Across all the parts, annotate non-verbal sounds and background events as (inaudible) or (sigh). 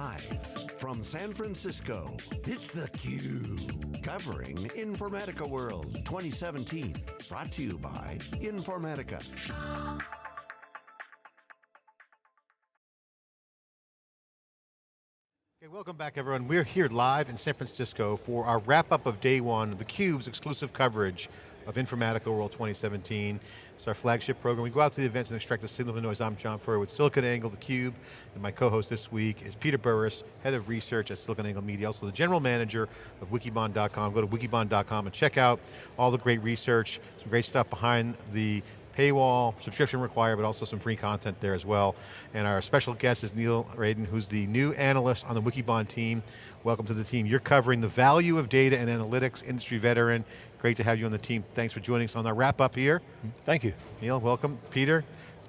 Live from San Francisco, it's theCUBE. Covering Informatica World 2017. Brought to you by Informatica. Okay, welcome back everyone. We're here live in San Francisco for our wrap up of day one of theCUBE's exclusive coverage of Informatica World 2017. It's our flagship program. We go out to the events and extract the signal the noise. I'm John Furrier with SiliconANGLE, theCUBE, and my co-host this week is Peter Burris, Head of Research at SiliconANGLE Media, also the General Manager of Wikibon.com. Go to wikibon.com and check out all the great research, some great stuff behind the paywall, subscription required, but also some free content there as well. And our special guest is Neil Raden, who's the new analyst on the Wikibon team. Welcome to the team. You're covering the value of data and analytics, industry veteran. Great to have you on the team. Thanks for joining us on our wrap up here. Thank you. Neil, welcome. Peter,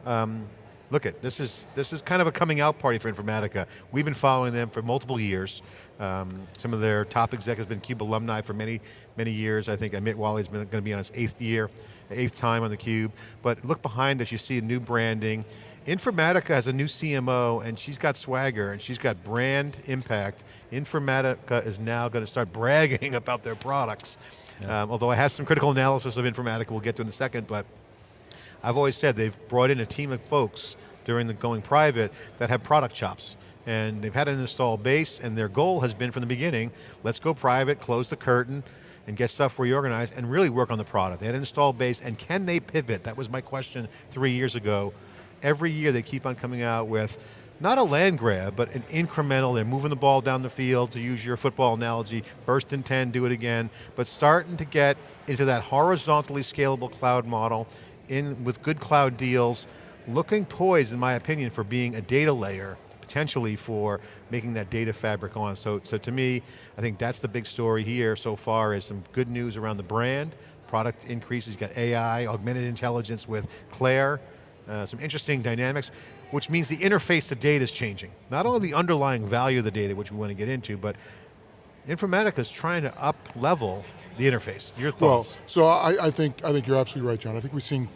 um, look at this is this is kind of a coming out party for Informatica. We've been following them for multiple years. Um, some of their top executives have been CUBE alumni for many, many years. I think Amit Walia's been going to be on his eighth year eighth time on the Cube. But look behind us, you see a new branding. Informatica has a new CMO and she's got swagger and she's got brand impact. Informatica is now going to start (laughs) bragging about their products. Yeah. Um, although I have some critical analysis of Informatica we'll get to in a second, but I've always said they've brought in a team of folks during the going private that have product chops. And they've had an installed base and their goal has been from the beginning, let's go private, close the curtain, and get stuff reorganized and really work on the product. They had an installed base and can they pivot? That was my question three years ago. Every year they keep on coming out with not a land grab, but an incremental, they're moving the ball down the field, to use your football analogy, first and 10, do it again, but starting to get into that horizontally scalable cloud model, in with good cloud deals, looking poised, in my opinion, for being a data layer potentially for making that data fabric on. So, so to me, I think that's the big story here so far is some good news around the brand, product increases, you got AI, augmented intelligence with Claire, uh, some interesting dynamics, which means the interface to data is changing. Not only the underlying value of the data, which we want to get into, but Informatica is trying to up level the interface. Your thoughts? Well, so I, I, think, I think you're absolutely right, John. I think we've seen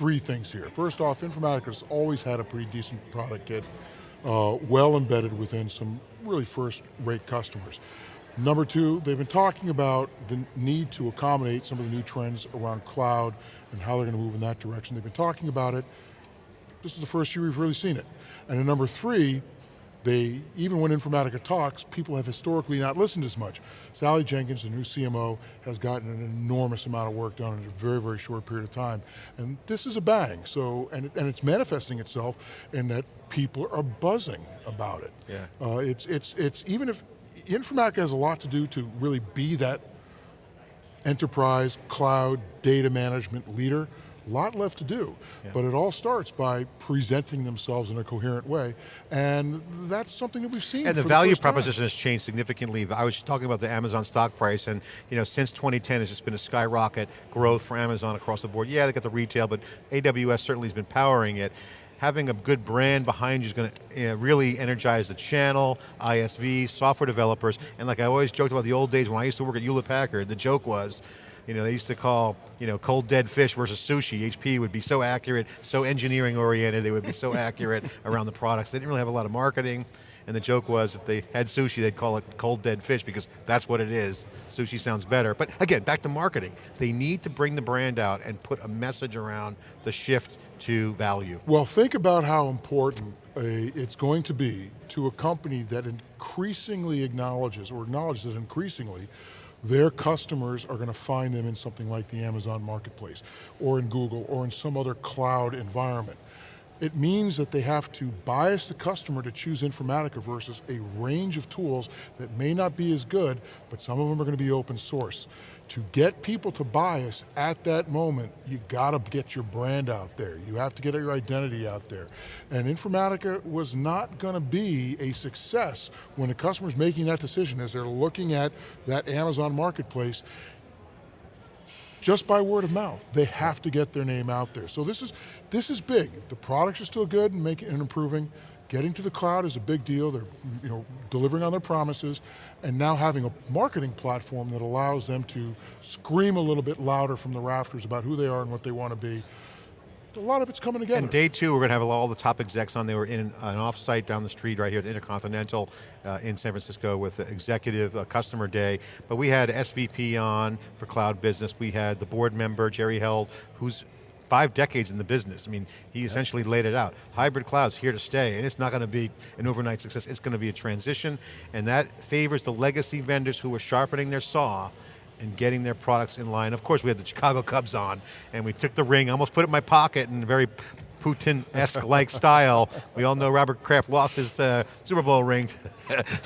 three things here. First off, Informatica has always had a pretty decent product kit uh, well embedded within some really first-rate customers. Number two, they've been talking about the need to accommodate some of the new trends around cloud and how they're going to move in that direction. They've been talking about it. This is the first year we've really seen it. And then number three, they, even when Informatica talks, people have historically not listened as much. Sally Jenkins, the new CMO, has gotten an enormous amount of work done in a very, very short period of time. And this is a bang, so, and, and it's manifesting itself in that people are buzzing about it. Yeah. Uh, it's, it's, it's, even if, Informatica has a lot to do to really be that enterprise, cloud, data management leader, a lot left to do, yeah. but it all starts by presenting themselves in a coherent way, and that's something that we've seen. And the value the proposition time. has changed significantly. I was talking about the Amazon stock price, and you know, since 2010, it's just been a skyrocket growth for Amazon across the board. Yeah, they got the retail, but AWS certainly has been powering it having a good brand behind you is going to really energize the channel, ISV, software developers, and like I always joked about the old days when I used to work at Hewlett Packard, the joke was, you know, they used to call, you know, cold dead fish versus sushi. HP would be so accurate, so engineering oriented, they would be so (laughs) accurate around the products. They didn't really have a lot of marketing, and the joke was if they had sushi, they'd call it cold dead fish because that's what it is. Sushi sounds better. But again, back to marketing. They need to bring the brand out and put a message around the shift to value. Well, think about how important a, it's going to be to a company that increasingly acknowledges, or acknowledges that increasingly, their customers are going to find them in something like the Amazon Marketplace, or in Google, or in some other cloud environment. It means that they have to bias the customer to choose Informatica versus a range of tools that may not be as good, but some of them are going to be open source to get people to buy us at that moment, you got to get your brand out there. You have to get your identity out there. And Informatica was not going to be a success when the customer's making that decision as they're looking at that Amazon marketplace just by word of mouth. They have to get their name out there. So this is, this is big. The products are still good and making and improving. Getting to the cloud is a big deal. They're you know, delivering on their promises and now having a marketing platform that allows them to scream a little bit louder from the rafters about who they are and what they want to be. a lot of it's coming together. And day two, we're going to have all the top execs on. They were in an offsite down the street right here at Intercontinental uh, in San Francisco with executive uh, customer day. But we had SVP on for cloud business. We had the board member, Jerry Held, who's five decades in the business. I mean, he essentially laid it out. Hybrid cloud's here to stay, and it's not going to be an overnight success. It's going to be a transition, and that favors the legacy vendors who are sharpening their saw and getting their products in line. Of course, we had the Chicago Cubs on, and we took the ring, almost put it in my pocket in a very Putin-esque-like (laughs) style. We all know Robert Kraft lost his uh, Super Bowl ring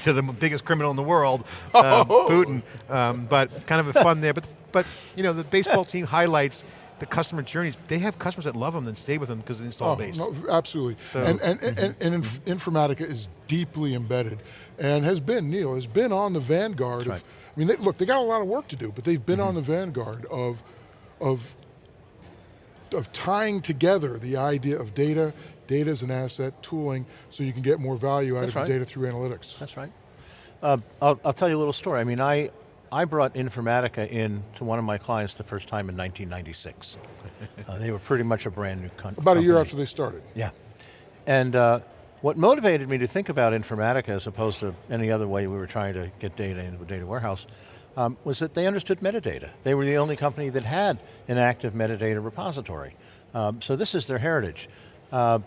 to, (laughs) the biggest criminal in the world, um, Putin. Um, but kind of a fun there. But, but you know, the baseball (laughs) team highlights the customer journeys, they have customers that love them and stay with them because of the install oh, base. No, absolutely. So, and, and, mm -hmm. and, and inf Informatica is deeply embedded and has been, Neil, has been on the vanguard right. of, I mean, they, look, they got a lot of work to do, but they've been mm -hmm. on the vanguard of, of, of tying together the idea of data, data as an asset, tooling, so you can get more value out That's of right. your data through analytics. That's right. Uh, I'll, I'll tell you a little story. I mean, I, I brought Informatica in to one of my clients the first time in 1996. (laughs) uh, they were pretty much a brand new company. About a year after they started. Yeah. And uh, what motivated me to think about Informatica as opposed to any other way we were trying to get data into a data warehouse um, was that they understood metadata. They were the only company that had an active metadata repository. Um, so this is their heritage. Uh,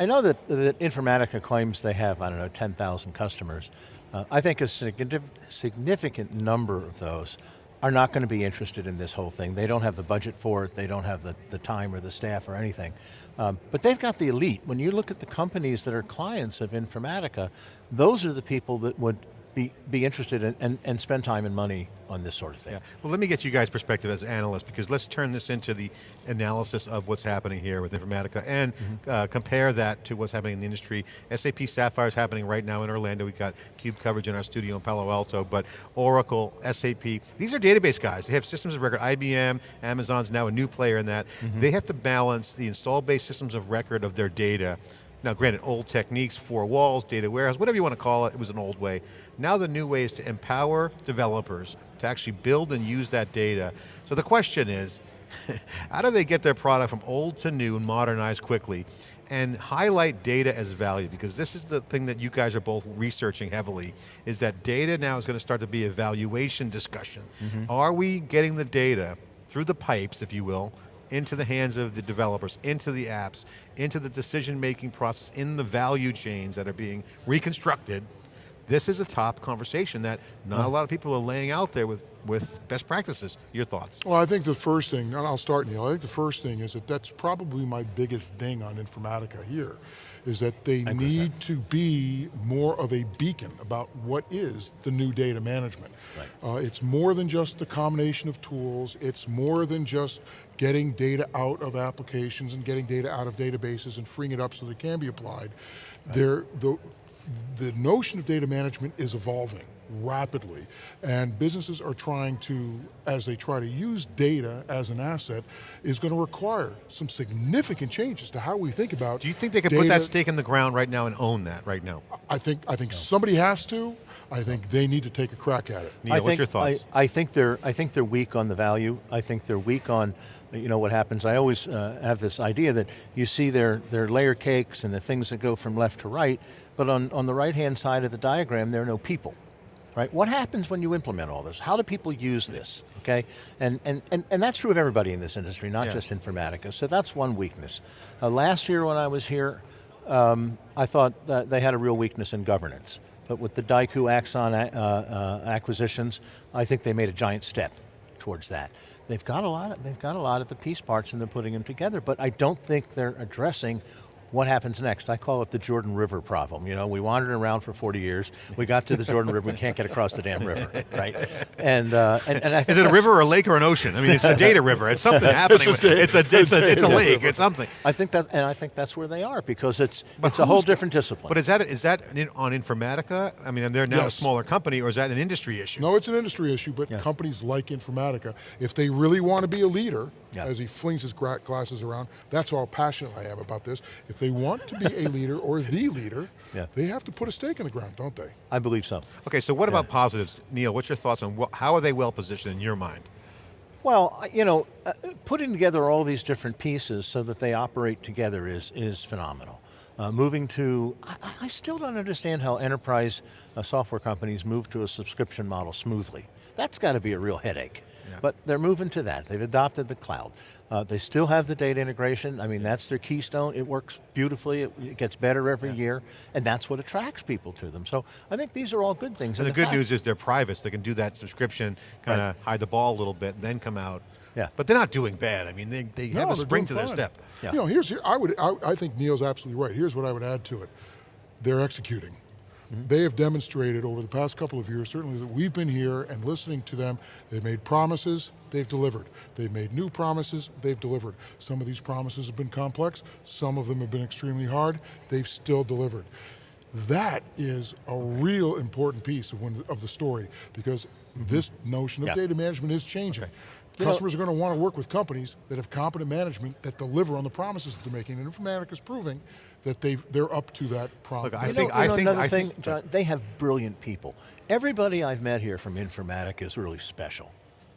I know that, that Informatica claims they have, I don't know, 10,000 customers. Uh, I think a significant number of those are not going to be interested in this whole thing. They don't have the budget for it, they don't have the, the time or the staff or anything. Um, but they've got the elite. When you look at the companies that are clients of Informatica, those are the people that would be, be interested in, and, and spend time and money on this sort of thing. Yeah. Well, let me get you guys' perspective as analysts, because let's turn this into the analysis of what's happening here with Informatica and mm -hmm. uh, compare that to what's happening in the industry. SAP Sapphire is happening right now in Orlando. We've got CUBE coverage in our studio in Palo Alto, but Oracle, SAP, these are database guys. They have systems of record. IBM, Amazon's now a new player in that. Mm -hmm. They have to balance the install-based systems of record of their data now granted, old techniques, four walls, data warehouse, whatever you want to call it, it was an old way. Now the new way is to empower developers to actually build and use that data. So the question is, (laughs) how do they get their product from old to new and modernize quickly and highlight data as value? Because this is the thing that you guys are both researching heavily, is that data now is going to start to be a valuation discussion. Mm -hmm. Are we getting the data through the pipes, if you will, into the hands of the developers, into the apps, into the decision-making process, in the value chains that are being reconstructed, this is a top conversation that not a lot of people are laying out there with, with best practices. Your thoughts? Well, I think the first thing, and I'll start Neil, I think the first thing is that that's probably my biggest ding on Informatica here, is that they need to be more of a beacon about what is the new data management. Right. Uh, it's more than just the combination of tools, it's more than just getting data out of applications and getting data out of databases and freeing it up so that it can be applied. Right. There, the, the notion of data management is evolving rapidly, and businesses are trying to, as they try to use data as an asset, is going to require some significant changes to how we think about Do you think they can put that stake in the ground right now and own that right now? I think, I think no. somebody has to, I think they need to take a crack at it. Neil, I what's think, your thoughts? I, I, think they're, I think they're weak on the value. I think they're weak on you know what happens, I always uh, have this idea that you see their, their layer cakes and the things that go from left to right, but on, on the right hand side of the diagram, there are no people right? What happens when you implement all this? How do people use this, okay? And, and, and, and that's true of everybody in this industry, not yeah. just Informatica, so that's one weakness. Uh, last year when I was here, um, I thought they had a real weakness in governance. But with the Diaku Axon uh, uh, acquisitions, I think they made a giant step towards that. They've got a lot of, they've got a lot of the piece parts and they're putting them together, but I don't think they're addressing what happens next? I call it the Jordan River problem. You know, we wandered around for 40 years, we got to the Jordan River, we can't get across the damn river, right? And, uh, and, and Is it a river or a lake or an ocean? I mean, it's a data river, it's something (laughs) happening. it's, a, it's, a, it's, a, it's a lake, it's something. I think that, and I think that's where they are because it's, it's a whole different discipline. But is that, is that on Informatica? I mean, they're now yes. a smaller company or is that an industry issue? No, it's an industry issue, but yes. companies like Informatica, if they really want to be a leader, yeah. as he flings his glasses around, that's how passionate I am about this. If they want to be a (laughs) leader or the leader, yeah. they have to put a stake in the ground, don't they? I believe so. Okay, so what yeah. about positives? Neil, what's your thoughts on how are they well positioned in your mind? Well, you know, uh, putting together all these different pieces so that they operate together is, is phenomenal. Uh, moving to, I, I still don't understand how enterprise uh, software companies move to a subscription model smoothly. That's got to be a real headache. Yeah. But they're moving to that. They've adopted the cloud. Uh, they still have the data integration. I mean, that's their keystone. It works beautifully. It, it gets better every year. And that's what attracts people to them. So I think these are all good things. And the good fact- news is they're private, so they can do that subscription, kind of hide the ball a little bit, and then come out. Yeah. But they're not doing bad. I mean, they, they have a spring to doing their fine. step. Yeah. You know, here's here. I would. I, I think Neil's absolutely right. Here's what I would add to it. They're executing. Mm-hmm. They have demonstrated over the past couple of years, certainly that we've been here and listening to them. They've made promises, they've delivered. They've made new promises, they've delivered. Some of these promises have been complex, some of them have been extremely hard, they've still delivered. That is a real important piece of, when, of the story because this notion of. Yeah. data management is changing. You know- Customers are going to want to work with companies that have competent management that deliver on the promises that they're making, and Informatica is proving that they they're up to that promise. I You think- know, I know think- another I thing, think- John, they have brilliant people. Everybody I've met here from Informatica is really special.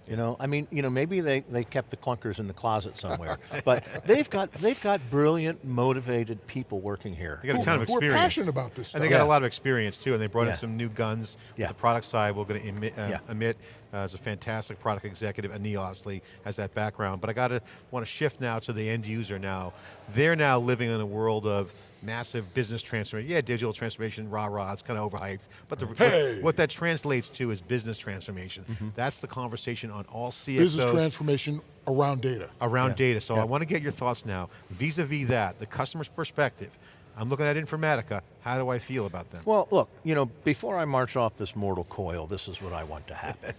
You know, I mean, you know, maybe they, they kept the clunkers in the closet somewhere, but they've got they've got brilliant, motivated people working here. They got a ton of Who are experience. passionate about this And they stuff. got a lot of experience too, and they brought Yeah. in some new guns. Yeah. The product side, we're going to Amit, uh, Yeah. Amit uh, as a fantastic product executive, and Neil obviously has that background. But I got to want to shift now to the end user now. They're now living in a world of massive business transformation. Yeah, digital transformation, rah rah, it's kind of overhyped. But the, Hey! what, what that translates to is business transformation. Mm-hmm. That's the conversation on all CXOs Business transformation around data. around Yeah. data. So Yeah. I want to get your thoughts now, vis-a-vis that, the customer's perspective. I'm looking at Informatica, how do I feel about them? Well, look, you know, before I march off this mortal coil, this is what I want to happen.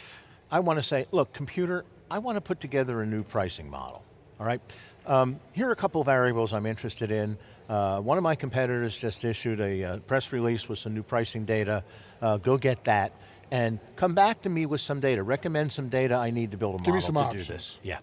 (laughs) I want to say, look, computer, I want to put together a new pricing model, all right? Um, here are a couple of variables I'm interested in. Uh, one of my competitors just issued a uh, press release with some new pricing data. Uh, go get that and come back to me with some data. Recommend some data I need to build a Give me model some to options. do this. Yeah.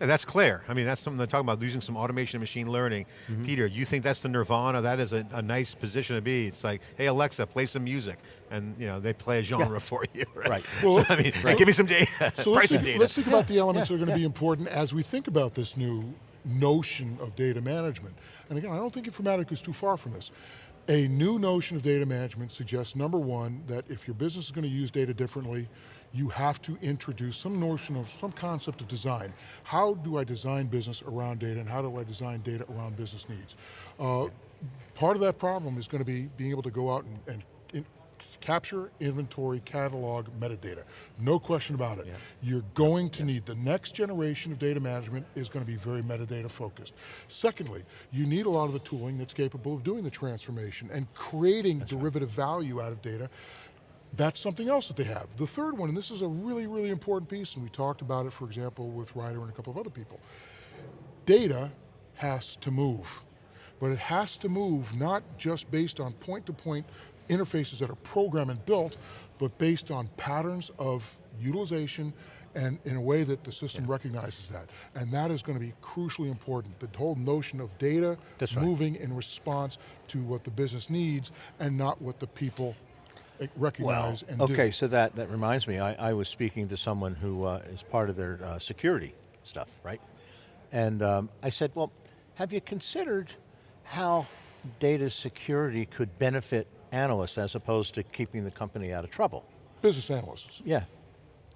And that's clear. I mean, that's something they're talking about, using some automation and machine learning. Mm-hmm. Peter, you think that's the nirvana? That is a, a nice position to be. It's like, hey Alexa, play some music. And you know, they play a genre for you, right? Right. (laughs) So, I mean, give me some data, (laughs) So let's think, data. let's think about the elements that are going to be important as we think about this new notion of data management. And again, I don't think Informatica is too far from this. A new notion of data management suggests, number one, that if your business is going to use data differently, you have to introduce some notion of, some concept of design. How do I design business around data and how do I design data around business needs? Uh, part of that problem is going to be being able to go out and, and in, capture, inventory, catalog, metadata. No question about it. You're going to need, the next generation of data management is going to be very metadata focused. Secondly, you need a lot of the tooling that's capable of doing the transformation and creating derivative value out of data. That's something else that they have. The third one, and this is a really, really important piece, and we talked about it, for example, with Ryder and a couple of other people. Data has to move, but it has to move not just based on point-to-point interfaces that are programmed and built, but based on patterns of utilization and in a way that the system recognizes that. And that is going to be crucially important. The whole notion of data That's right. moving in response to what the business needs and not what the people recognize and do. okay, so that, that reminds me, I, I was speaking to someone who uh, is part of their uh, security stuff, right? And um, I said, well, have you considered how data security could benefit analysts as opposed to keeping the company out of trouble? Business analysts. Yeah,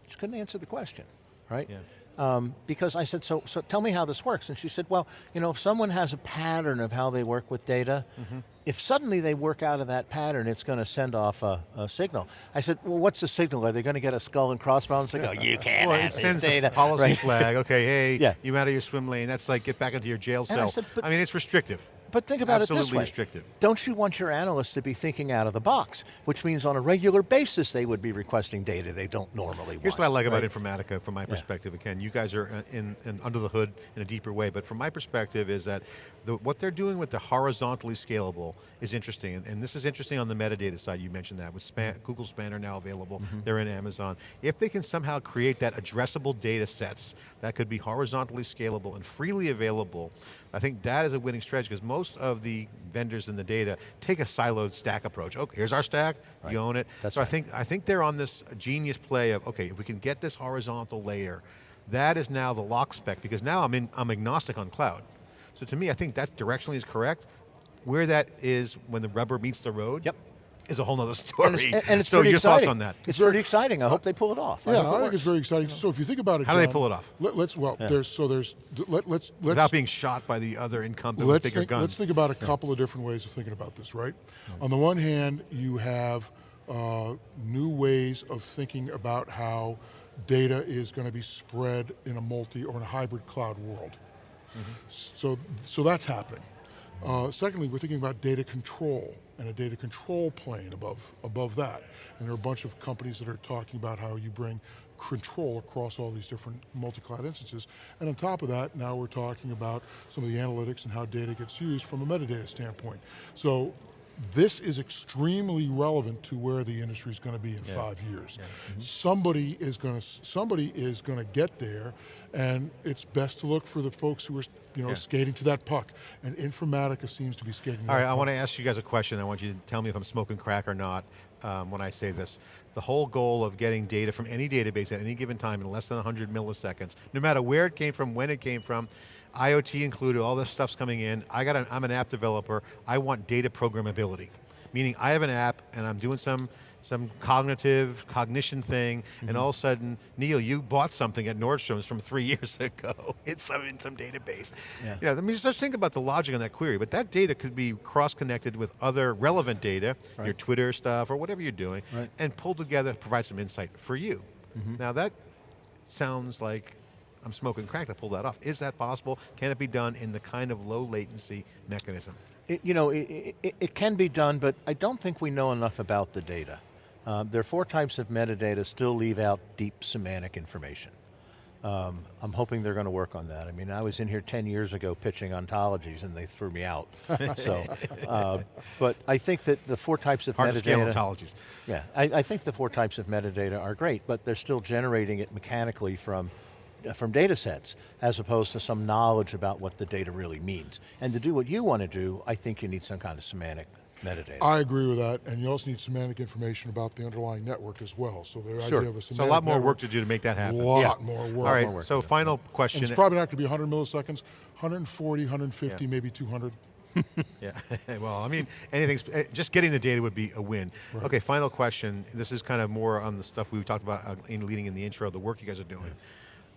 just couldn't answer the question, right? Yeah. Um, because I said, so, so tell me how this works. And she said, well, you know, if someone has a pattern of how they work with data, Mm-hmm. if suddenly they work out of that pattern, it's going to send off a, a signal. I said, well, what's the signal? Are they going to get a skull and crossbones and go, you can't Well, have it this sends data? the policy Right. flag. Okay, hey, (laughs) Yeah. you out of your swim lane. That's like get back into your jail And I cell. said, I mean, it's restrictive. But think about Absolutely it this way. restrictive. Don't you want your analysts to be thinking out of the box, which means on a regular basis they would be requesting data they don't normally want. Here's what I like right? about Informatica from my perspective. Again, you guys are uh, in, in under the hood in a deeper way, but from my perspective is that the, what they're doing with the horizontally scalable is interesting, and, and this is interesting on the metadata side, you mentioned that, with Span, Google Spanner now available, Mm-hmm. they're in Amazon. If they can somehow create that addressable data sets that could be horizontally scalable and freely available, I think that is a winning strategy because most of the vendors in the data take a siloed stack approach. Okay, here's our stack, Right. you own it. That's so I think I think they're on this genius play of okay, if we can get this horizontal layer That is now the lock spec because now I'm, in, I'm agnostic on cloud. So to me, I think that directionally is correct. Where that is when the rubber meets the road Yep. Is a whole nother And story. it's, and it's so pretty your exciting. thoughts on that? It's pretty exciting. I hope they pull it off. Yeah, hope it I think works. it's very exciting. So if you think about it, How do they pull it off? Let, us well, there's so there's let, let's let's Without being shot by the other incumbent with let's bigger think, guns. let's think about a couple of different ways of thinking about this, right? On the one hand, you have uh, new ways of thinking about how data is going to be spread in a multi or in a hybrid cloud world. So, so that's happening. Uh, secondly, we're thinking about data control and a data control plane above, above that. And there are a bunch of companies that are talking about how you bring control across all these different multi-cloud instances. And on top of that, now we're talking about some of the analytics and how data gets used from a metadata standpoint. So this is extremely relevant to where the industry is going to be in five years. Somebody is going to somebody is going to get there, and it's best to look for the folks who are you know Yeah. skating to that puck. And Informatica seems to be skating. All right, I want to ask you guys a question. I want you to tell me if I'm smoking crack or not um, when I say this. The whole goal of getting data from any database at any given time in less than 100 milliseconds, no matter where it came from, when it came from, IoT included, all this stuff's coming in. I got an, I'm an app developer. I want data programmability, meaning I have an app and I'm doing some some cognitive cognition thing, and all of a sudden, Neil, you bought something at Nordstrom's from three (laughs) years ago. It's some in some database. Yeah. Yeah, I mean, just think about the logic on that query, but that data could be cross-connected with other relevant data, your Twitter stuff or whatever you're doing, Right. and pulled together to provide some insight for you. Mm-hmm. Now that sounds like I'm smoking crack to pull that off. Is that possible? Can it be done in the kind of low latency mechanism? It, you know, it, it, it can be done, but I don't think we know enough about the data. Um, there are four types of metadata still leave out deep semantic information. Um, I'm hoping they're going to work on that. I mean, I was in here 10 years ago pitching ontologies and they threw me out. (laughs) so, uh, but I think that the four types of Hard metadata. ontologies. Yeah, I, I think the four types of metadata are great, but they're still generating it mechanically from, from data sets, as opposed to some knowledge about what the data really means. And to do what you want to do, I think you need some kind of semantic metadata. I agree with that, and you also need semantic information about the underlying network as well. So the Sure. idea of a So a lot more network, work to do to make that happen. A lot Yeah. more work. All right, more work so to do. final And question. it's probably not going to be 100 milliseconds, 140, 150, Yeah. maybe 200. (laughs) Yeah, (laughs) well, I mean, anything, eh, just getting the data would be a win. Okay, final question. This is kind of more on the stuff we talked about uh, in leading in the intro, the work you guys are doing.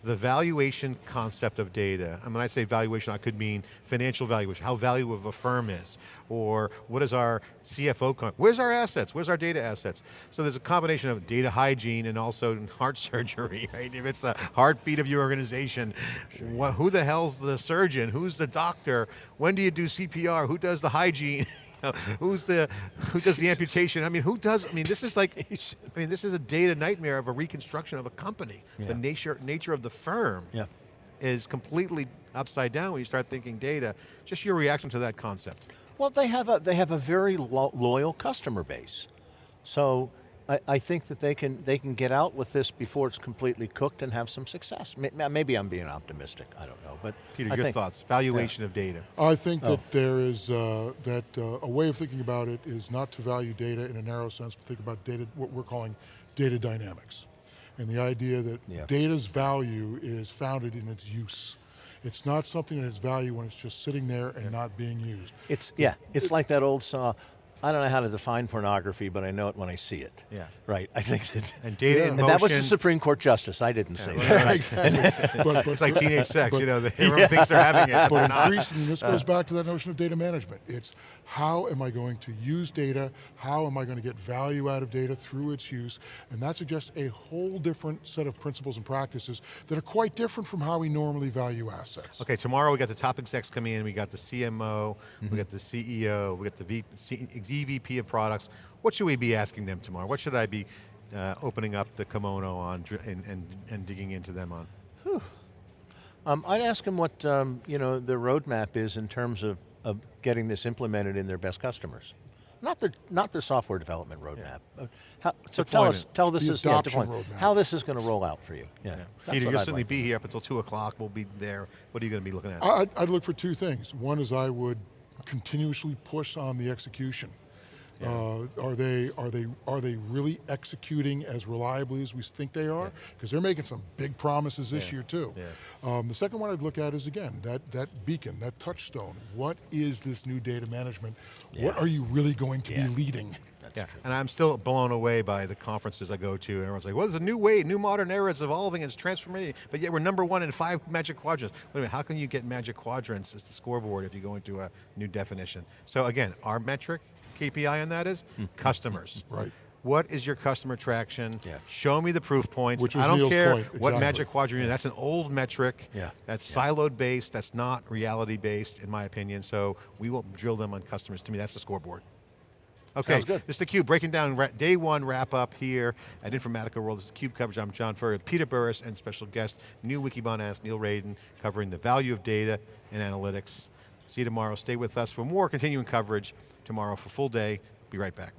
The valuation concept of data, and when I say valuation, I could mean financial valuation, how valuable of a firm is, or what is our CFO, where's our assets, where's our data assets? So there's a combination of data hygiene and also (laughs) heart surgery, right? If it's the heartbeat of your organization, wha- who the hell's the surgeon, who's the doctor, when do you do CPR, who does the hygiene? (laughs) (laughs) Know, who's the who does the amputation? I mean, who does? I mean, this is like, I mean, this is a data nightmare of a reconstruction of a company. The nature nature of the firm yeah. is completely upside down when you start thinking data. Just your reaction to that concept. Well, they have a, they have a very lo loyal customer base. So I, I think that they can, they can get out with this before it's completely cooked and have some success. Maybe I'm being optimistic, I don't know. But Peter, I your think- thoughts? Valuation of data. I think Oh. that there is, uh, that uh, a way of thinking about it is not to value data in a narrow sense, but think about data, what we're calling data dynamics. And the idea that Yeah. data's value is founded in its use. It's not something that has value when it's just sitting there and not being used. It's, yeah, it's like that old saw, I don't know how to define pornography, but I know it when I see it. Yeah. Right, I think that. (laughs) And data Yeah. And motion. that was the Supreme Court justice, I didn't say that. right? exactly. but, but, it's like teenage sex, but- you know, the- (laughs) everyone thinks they're having it, but they're But increasingly, this goes uh, back to that notion of data management. It's how am I going to use data? How am I going to get value out of data through its use? And that suggests a whole different set of principles and practices that are quite different from how we normally value assets. Okay, tomorrow we got the top execs coming in, we got the CMO, we mm-hmm. got the CEO, we got the v, C, EVP of products. What should we be asking them tomorrow? What should I be uh, opening up the kimono on and, and, and digging into them on? Um, I'd ask them what um, you know the roadmap is in terms of, of getting this implemented in their best customers. Not the not the software development roadmap. Uh, how, so tell us, Deployment. tell this The is yeah, adoption deployment. how this is going to roll out for you. Yeah, that's Peter, you'll I'd certainly like. be here up until two o'clock, we'll be there. What are you going to be looking at? I'd, I'd look for two things. One is I would continuously push on the execution. Uh, are they are they are they really executing as reliably as we think they are? Because they're making some big promises this Yeah. year too. Yeah. Um, the second one I'd look at is again that that beacon, that touchstone. What is this new data management? What are you really going to Yeah. be leading? Yeah, and I'm still blown away by the conferences I go to, and everyone's like, well, there's a new way, new modern era, it's evolving, it's transforming, but yet we're number one in five magic quadrants. Wait a minute, how can you get magic quadrants as the scoreboard if you go into a new definition? So again, our metric, KPI on that is hmm. customers. (laughs) Right. What is your customer traction? Yeah. Show me the proof points. Which I don't Neil's care point, what exactly. magic quadrant you're in. That's an old metric. Yeah. That's siloed based. That's not reality based, in my opinion. So we will drill them on customers. To me, that's the scoreboard. Okay, this is theCUBE, breaking down day one wrap up here at Informatica World. This is CUBE coverage, I'm John Furrier, Peter Burris and special guest, new Wikibon analyst Neil Raden, covering the value of data and analytics. See you tomorrow, stay with us for more continuing coverage tomorrow for full day. Be right back.